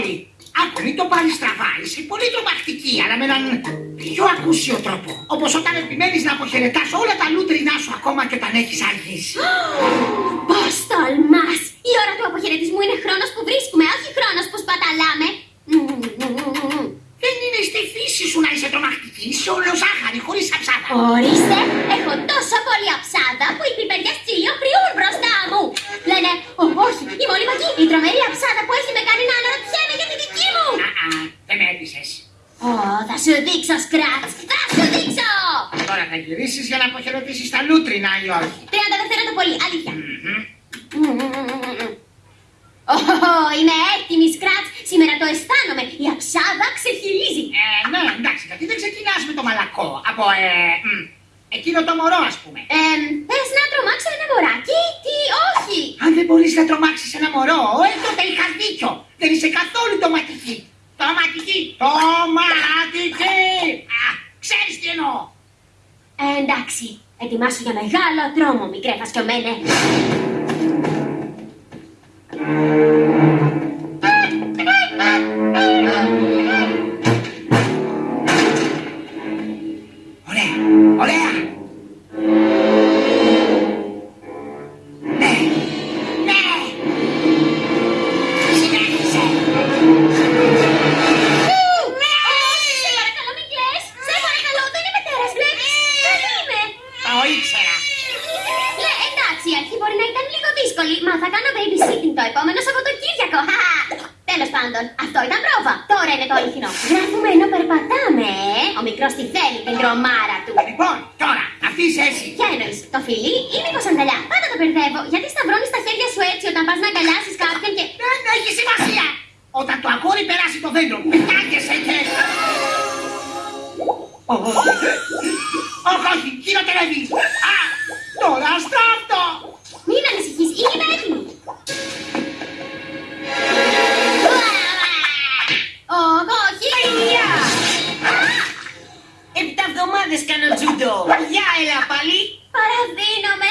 πολύ. Άκου, μην το πάρει στραβά. Είσαι πολύ τρομακτική, αλλά με έναν πιο ακούσιο τρόπο. Όπως όταν επιμένεις να αποχαιρετάς όλα τα λούτρινά σου ακόμα και όταν έχεις αργήσει. Πώς τολμάς! Η ώρα του αποχαιρετισμού είναι χρόνος που βρίσκουμε, όχι χρόνος που σπαταλάμε. Δεν είναι στη φύση σου να είσαι τρομακτική. Είσαι όλο ζάχαρη, χωρίς αψάδα. Ορίστε, έχω τόσο πολύ αψάδα που οι πιπεριές τσίλιο χρειούν μπροστά μου. Λένε, «Ω, όχι, η μολυμακή, η τρομερή αψάδα που έχει με κάνει δεν με έπεισες. Ω, θα σου δείξω, Σκράτς, θα σου δείξω. Τώρα θα γυρίσεις για να αποχαιρετήσεις τα λούτρινα ή όχι; 30 δευτερόλεπτα πολύ, αλήθεια. Μμμ. Ω, είμαι έτοιμη, Σκράτς. Σήμερα το αισθάνομαι. Η αψάδα ξεχυλίζει. Ε, ναι, εντάξει, γιατί δεν ξεκινάς με το μαλακό. Από, ε, μ, εκείνο το μωρό, ας πούμε. Ε, θες να τρομάξω ένα μωράκι, τι όχι. Αν δεν μπορείς να τρομάξεις ένα μωρό, ε, τότε είχας δίκιο. Δεν είσαι καθόλου τοματική. Τοματική, τοματική. Α, ξέρεις τι εννοώ. Ε, εντάξει, ετοιμάσου για μεγάλο δρόμο, μικρέ φασκιωμένε. Ωραία, ωραία. Ναι, ναι. Συνέχισε. Δύσκολη, μα θα κάνω babysitting το επόμενο Σαββατοκύριακο. Χαχα. Τέλος πάντων, αυτό ήταν πρόβα. Τώρα είναι το αληθινό. Γράφουμε ενώ περπατάμε, ε. Ο μικρός τη θέλει την τρομάρα του. Λοιπόν, τώρα, αυτή είσαι εσύ. Ποια εννοείς, το φιλί ή μήπως αγκαλιά; Πάντα το μπερδεύω. Γιατί σταυρώνεις τα χέρια σου έτσι όταν πας να αγκαλιάσεις κάποιον και... Δεν έχει σημασία. Όταν το αγόρι περάσει το δέντρο, πετάγεσαι και... Όχι, όχι, όχι, χειροτερεύει. Επτά εβδομάδες κάνω τζούντο. Γεια, έλα πάλι. Παραδίνομαι.